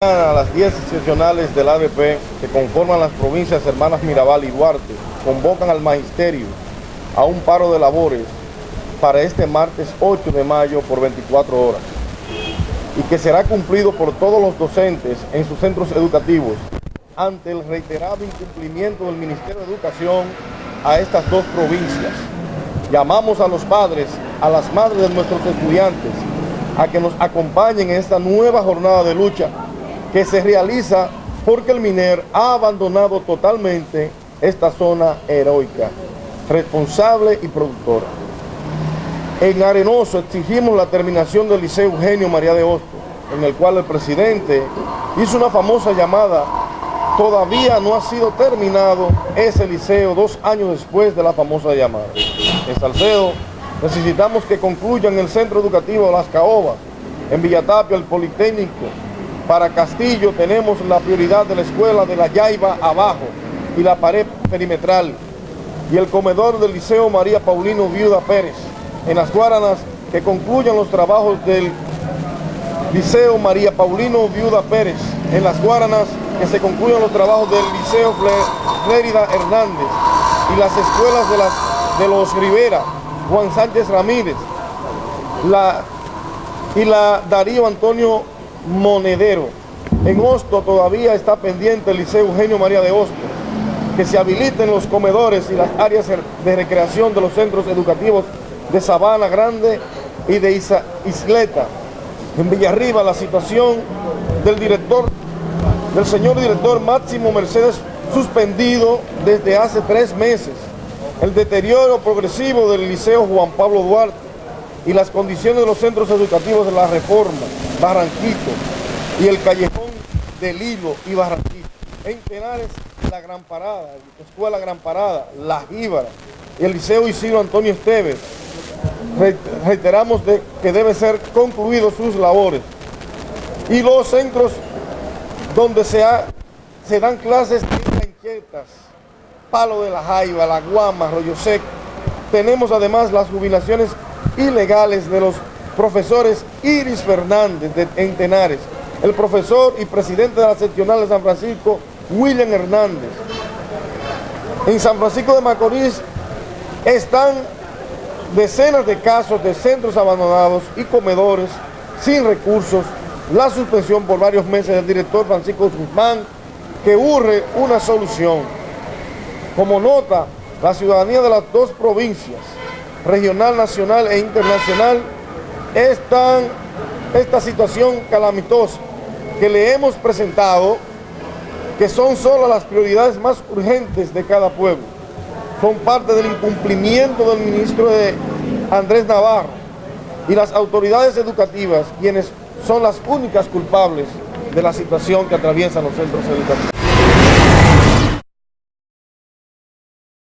A las 10 seccionales del ADP que conforman las provincias hermanas Mirabal y Duarte convocan al magisterio a un paro de labores para este martes 8 de mayo por 24 horas y que será cumplido por todos los docentes en sus centros educativos ante el reiterado incumplimiento del Ministerio de Educación a estas dos provincias. Llamamos a los padres, a las madres de nuestros estudiantes, a que nos acompañen en esta nueva jornada de lucha que se realiza porque el MINER ha abandonado totalmente esta zona heroica, responsable y productora. En Arenoso exigimos la terminación del Liceo Eugenio María de Hosto, en el cual el presidente hizo una famosa llamada, todavía no ha sido terminado ese liceo dos años después de la famosa llamada. En Salcedo necesitamos que concluyan el centro educativo Las Caobas, en Villatapia el Politécnico, para Castillo tenemos la prioridad de la escuela de la Yaiba abajo y la pared perimetral y el comedor del Liceo María Paulino Viuda Pérez. En las Guaranas que concluyan los trabajos del Liceo María Paulino Viuda Pérez. En las Guaranas que se concluyan los trabajos del Liceo Flérida Hernández y las escuelas de, las, de los Rivera, Juan Sánchez Ramírez la, y la Darío Antonio monedero. En Hosto todavía está pendiente el Liceo Eugenio María de Hosto, que se habiliten los comedores y las áreas de recreación de los centros educativos de Sabana Grande y de Isleta. En Villarriba la situación del director, del señor director Máximo Mercedes suspendido desde hace tres meses. El deterioro progresivo del Liceo Juan Pablo Duarte y las condiciones de los centros educativos de la reforma, Barranquito y el callejón del Hilo y Barranquito. En Tenares, la Gran Parada, la Escuela Gran Parada, La Jíbara y el Liceo Isidro Antonio Esteves. Reiteramos de que deben ser concluidos sus labores. Y los centros donde se, se dan clases de inquietas, Palo de la Jaiba, La Guama, Rollo Seco. Tenemos además las jubilaciones ilegales de los profesores Iris Fernández de, en Tenares, el profesor y presidente de la seccional de San Francisco, William Hernández. En San Francisco de Macorís están decenas de casos de centros abandonados y comedores sin recursos, la suspensión por varios meses del director Francisco Guzmán, que urge una solución. Como nota, la ciudadanía de las dos provincias, regional, nacional e internacional, están esta situación calamitosa que le hemos presentado, que son solo las prioridades más urgentes de cada pueblo. Son parte del incumplimiento del ministro de Andrés Navarro y las autoridades educativas, quienes son las únicas culpables de la situación que atraviesan los centros educativos.